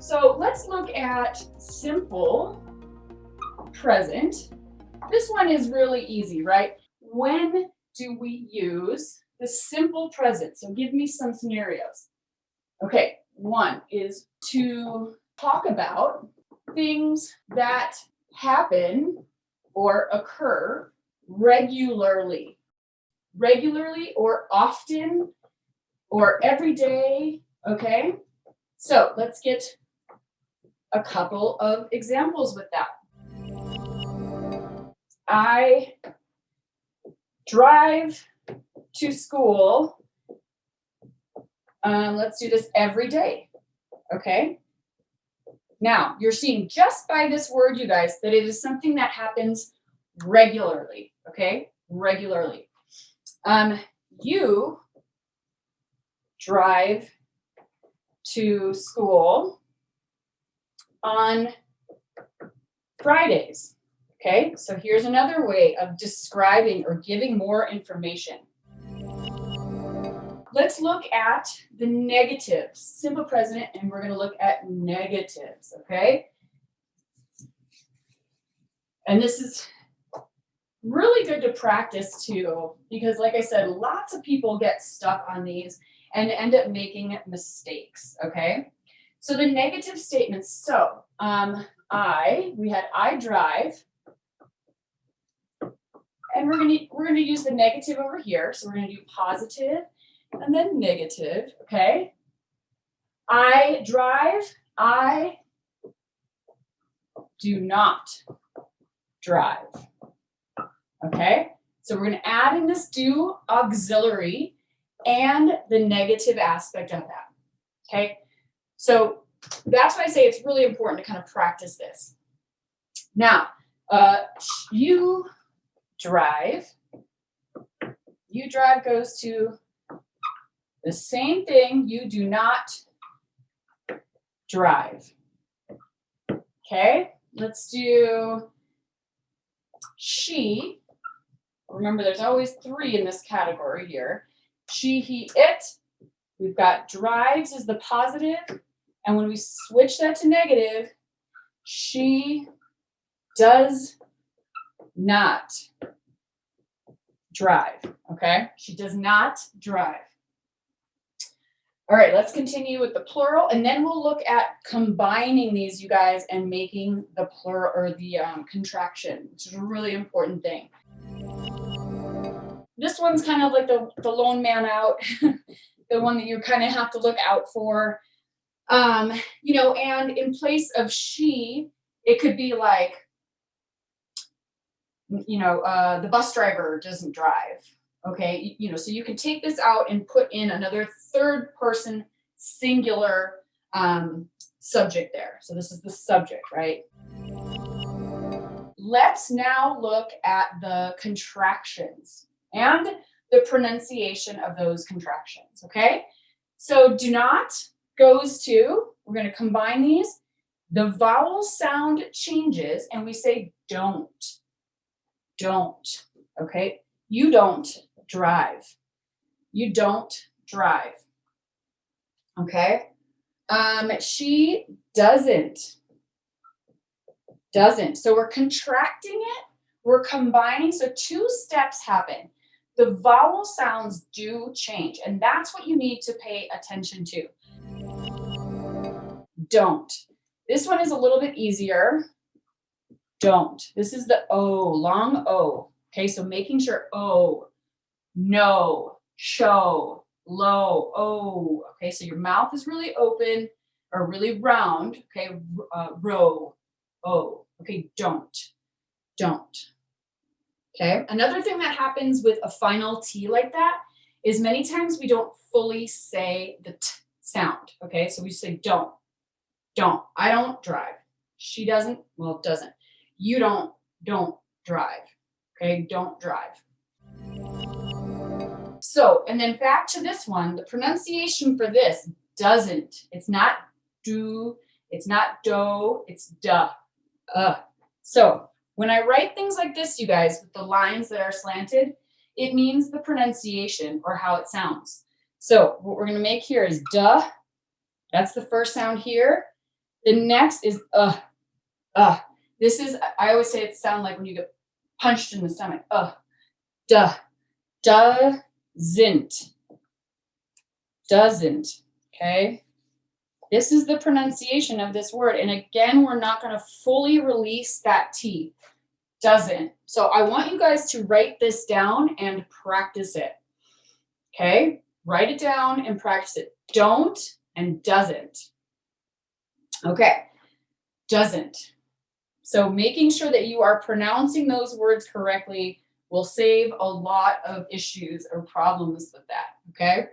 So let's look at simple present. This one is really easy, right? When do we use the simple present? So give me some scenarios. Okay, one is to talk about things that happen or occur regularly. Regularly or often or every day, okay? So let's get a couple of examples with that. I drive to school. Um, let's do this every day, okay? Now, you're seeing just by this word, you guys, that it is something that happens regularly, okay? Regularly. Um, you drive to school on Fridays. Okay, so here's another way of describing or giving more information. Let's look at the negatives, simple present, and we're going to look at negatives, okay? And this is really good to practice too, because like I said, lots of people get stuck on these and end up making mistakes, okay? So the negative statements, so um, I, we had I drive, and we're gonna, we're gonna use the negative over here. So we're gonna do positive and then negative, okay? I drive, I do not drive, okay? So we're gonna add in this do auxiliary and the negative aspect of that, okay? So that's why I say it's really important to kind of practice this. Now, uh, you drive. You drive goes to the same thing. You do not drive. Okay, let's do she. Remember, there's always three in this category here. She, he, it. We've got drives is the positive, And when we switch that to negative, she does not drive, okay? She does not drive. All right, let's continue with the plural, and then we'll look at combining these, you guys, and making the plural or the um, contraction, which is a really important thing. This one's kind of like the, the lone man out, the one that you kind of have to look out for. Um, you know, and in place of she, it could be like, you know, uh, the bus driver doesn't drive. Okay, you, know, so you can take this out and put in another third person singular um, subject there. So this is the subject, right? Let's now look at the contractions and the pronunciation of those contractions, okay? So do not goes to, we're going to combine these. The vowel sound changes and we say don't don't, okay? You don't drive. You don't drive, okay? Um, she doesn't, doesn't. So we're contracting it, we're combining, so two steps happen. The vowel sounds do change, and that's what you need to pay attention to. Don't. This one is a little bit easier don't. This is the O, long O. Okay, so making sure O, no, show, low, O. Okay, so your mouth is really open or really round. Okay, uh, row, O. Okay, don't, don't. Okay, another thing that happens with a final T like that is many times we don't fully say the T sound. Okay, so we say don't, don't. I don't drive. She doesn't, well, doesn't you don't, don't drive. Okay, don't drive. So, and then back to this one, the pronunciation for this doesn't. It's not do, it's not do, it's duh. Uh. So when I write things like this, you guys, with the lines that are slanted, it means the pronunciation or how it sounds. So what we're going to make here is duh. That's the first sound here. The next is uh, uh. This is, I always say it sound like when you get punched in the stomach. Uh, duh, doesn't, doesn't, okay? This is the pronunciation of this word. And again, we're not going to fully release that T. Doesn't. So I want you guys to write this down and practice it. Okay? Write it down and practice it. Don't and doesn't. Okay. Doesn't. So making sure that you are pronouncing those words correctly will save a lot of issues or problems with that. Okay?